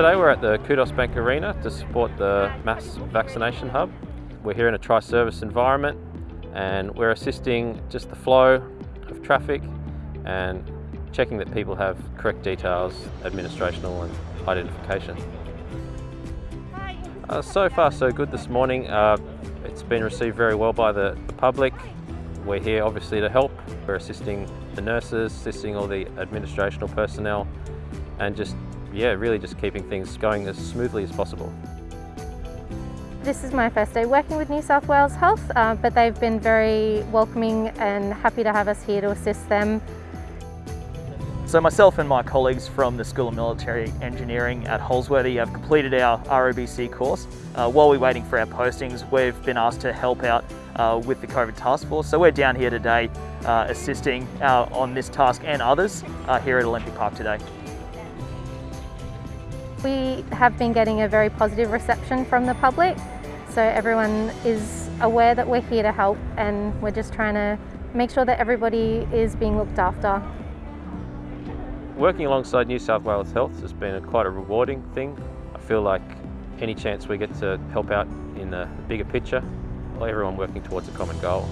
Today we're at the Qudos Bank Arena to support the mass vaccination hub. We're here in a tri-service environment and we're assisting just the flow of traffic and checking that people have correct details, administrational and identification. Uh, so far so good this morning. Uh, it's been received very well by the, the public. We're here obviously to help. We're assisting the nurses, assisting all the administrational personnel and just yeah, really just keeping things going as smoothly as possible. This is my first day working with New South Wales Health, uh, but they've been very welcoming and happy to have us here to assist them. So myself and my colleagues from the School of Military Engineering at Holsworthy have completed our ROBC course. Uh, while we're waiting for our postings, we've been asked to help out uh, with the COVID task force. So we're down here today uh, assisting uh, on this task and others uh, here at Olympic Park today. We have been getting a very positive reception from the public, so everyone is aware that we're here to help and we're just trying to make sure that everybody is being looked after. Working alongside New South Wales Health has been a, quite a rewarding thing. I feel like any chance we get to help out in the bigger picture, everyone working towards a common goal.